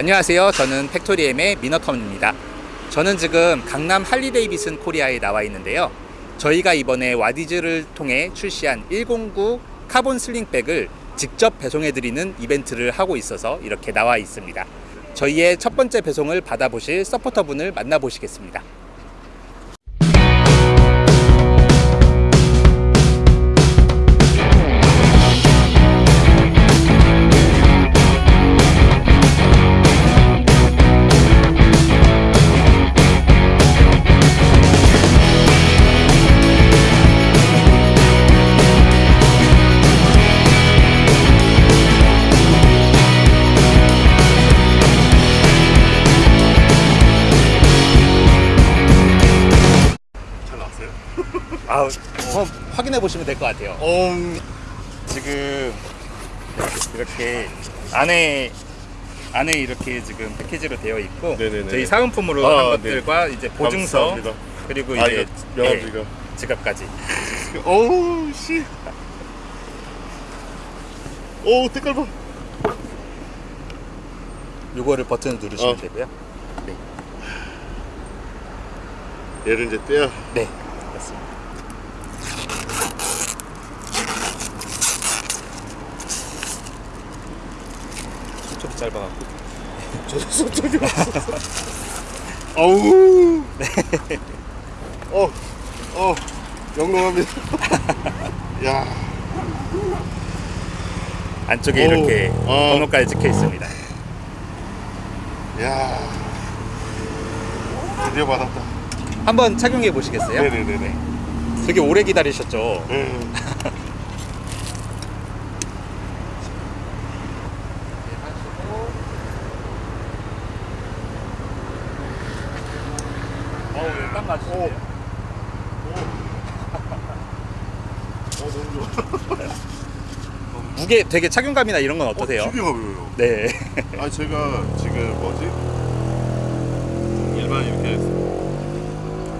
안녕하세요. 저는 팩토리엠의 미너텀입니다. 저는 지금 강남 할리데이비슨 코리아에 나와 있는데요. 저희가 이번에 와디즈를 통해 출시한 109 카본 sling bag을 직접 배송해 드리는 이벤트를 하고 있어서 이렇게 나와 있습니다. 저희의 첫 번째 배송을 받아보실 서포터분을 만나보시겠습니다. 아, 한번 확인해 보시면 될 것 같아요. 어, 지금 이렇게 안에 안에 이렇게 지금 패키지로 되어 있고 네네네. 저희 사은품으로 아, 한 것들과 이제 보증서 감사합니다. 그리고 아, 이제 이거 명함지가. 네, 지갑까지 어우, 씨. 오, 색깔 봐. 요거를 버튼을 누르시면 어. 되고요. 얘를 이제 떼야. 네, 맞습니다. 수첩이 짧아갖고 저도 없었어. 어우. 어, 어, 영롱합니다. 야, 안쪽에 오. 이렇게 아. 번호까지 찍혀 있습니다. 야. 드디어 받았다. 한번 착용해 보시겠어요? 네네네네. 되게 오래 기다리셨죠? 음. 어우, 딱 맞으시네요. 어, 너무 좋아. 무게 되게 착용감이나 이런 건 어떠세요? 어, 되게 가벼워요. 네. 아 제가 지금 뭐지 일반 이렇게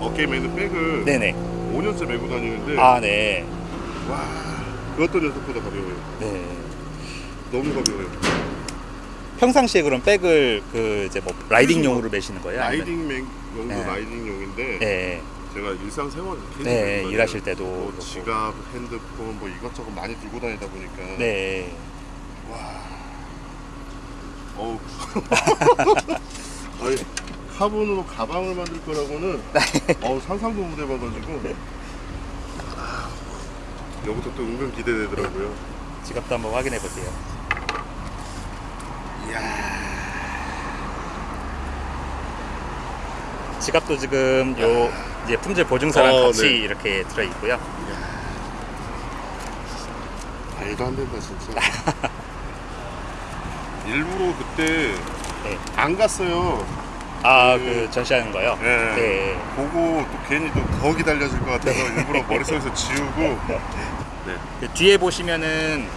어깨에 매는 백을 네네. 5년째 메고 다니는데 아, 네. 와 그것도 녀석보다 가벼워요. 네. 너무 가벼워요. 평상시에 그럼 백을 그 이제 뭐 라이딩용으로 매시는 거예요? 라이딩 맥 용도 네. 라이딩용인데 네. 제가 일상 생활 계속 네. 일하실 때도 뭐. 지갑, 핸드폰 뭐 이것저것 많이 들고 다니다 보니까 네. 와 어우 아니 카본으로 가방을 만들 거라고는 어우 상상도 못 해봐가지고 여기부터 또 은근 기대되더라고요 지갑도 한번 확인해 보세요. 지갑도 지금 요 이제 품질 보증서랑 어, 같이 네. 이렇게 들어 있고요. 말도 안 된다 진짜 일부러 그때 네. 안 갔어요 아, 그- 그 전시하는 거요? 네. 네. 보고 또 괜히 또 더 기다려질 것 같아서 일부러 머릿속에서 지우고 네. 그 뒤에 보시면은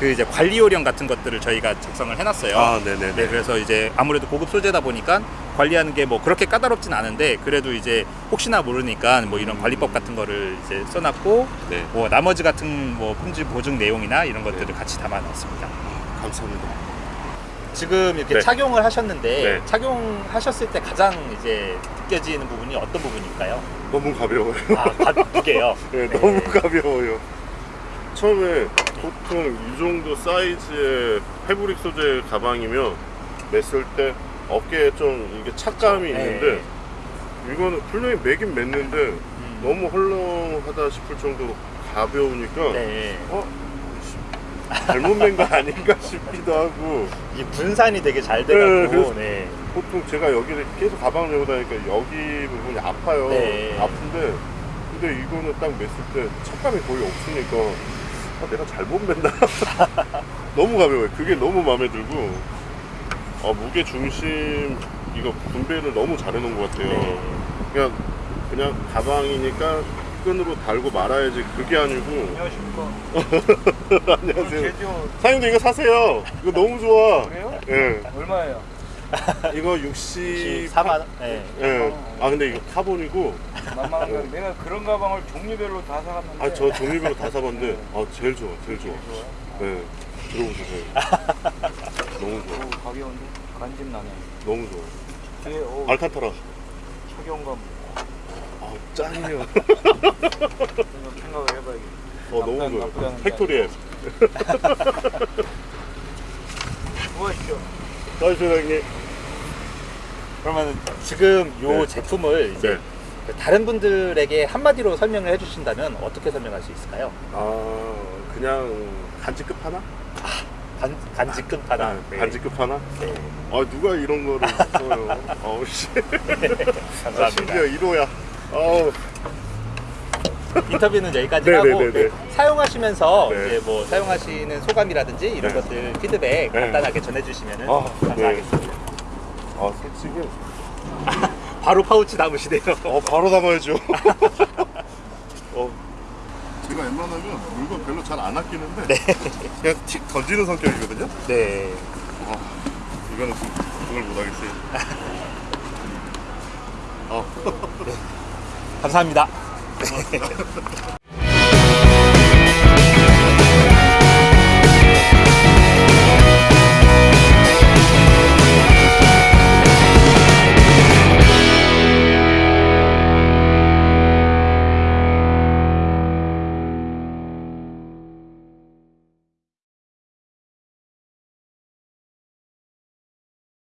그 이제 관리 요령 같은 것들을 저희가 작성을 해놨어요. 아 네네네 네, 그래서 이제 아무래도 고급 소재다 보니까 관리하는 게 뭐 그렇게 까다롭진 않은데 그래도 이제 혹시나 모르니까 뭐 이런 관리법 같은 거를 이제 써놨고 네. 뭐 나머지 같은 뭐 품질 보증 내용이나 이런 것들을 같이 담아놨습니다. 감사합니다 지금 이렇게 네. 착용을 하셨는데 네. 착용하셨을 때 가장 이제 느껴지는 부분이 어떤 부분일까요? 너무 가벼워요 아, 무게요. 네, 너무 가벼워요. 처음에 보통 이 정도 사이즈의 패브릭 소재 가방이면 맸을 때 어깨에 좀 이게 착감이 그렇죠. 있는데 이거는 분명히 매긴 맸는데 음. 너무 헐렁하다 싶을 정도로 가벼우니까 네. 어? 씨, 잘못 맨 거 아닌가 싶기도 하고 이 분산이 되게 잘 네, 돼갖고 그래서- 네. 보통 제가 여기를 계속 가방을 메고 다니니까 여기 부분이 아파요. 네. 아픈데 근데 이거는 딱 맸을 때 착감이 거의 없으니까 아, 내가 잘못 맨다. 너무 가벼워요. 그게 너무 마음에 들고 아, 무게 중심 이거 분배를 너무 잘 해놓은 것 같아요. 네. 그냥 그냥 가방이니까 끈으로 달고 말아야지 그게 아니고 안녕하십니까. 안녕하세요. 사장님도 이거 사세요. 이거 너무 좋아. 그래요? 예. 얼마예요? 이거 60 4만 원. 네. 예. 아 근데 이거 카본이고 만만한 거 내가 그런 가방을 종류별로 다 사갔는데. 아 저 종류별로 다 사봤는데 아 제일 좋아 제일 좋아? 네 들어보세요 너무 좋아 오, 가벼운데. 관심 나네. 너무 좋아. 뒤에 오, 알칸타라. 착용감 아, 짱이에요. 좀 생각을 해봐야겠다. 어, 너무 좋아요. 않은 팩토리에. 수고하십시오. 사장님. 그러면 지금 요 네. 제품을 이제 네. 다른 분들에게 한마디로 설명을 해주신다면 어떻게 설명할 수 있을까요? 아, 그냥 간지급 하나? 간, 간직급 하나. 네, 간지급 하나? 네. 아, 누가 이런 거를 써요? 아우, 씨. 아, 감사합니다. 심지어 1호야. 아우. 인터뷰는 여기까지 네, 하고 네, 네, 네. 사용하시면서 네. 이제 뭐 사용하시는 소감이라든지 이런 네. 것들 피드백 네. 간단하게 전해주시면 아, 감사하겠습니다. 아, 솔직히. 바로 파우치 담으시네요. 어, 바로 담아야죠. 어. 제가 웬만하면 물건 별로 잘 안 아끼는데 그냥 틱 던지는 성격이거든요. 네. 아, 이거는 좀 그걸 못 하겠어요. 아, 감사합니다.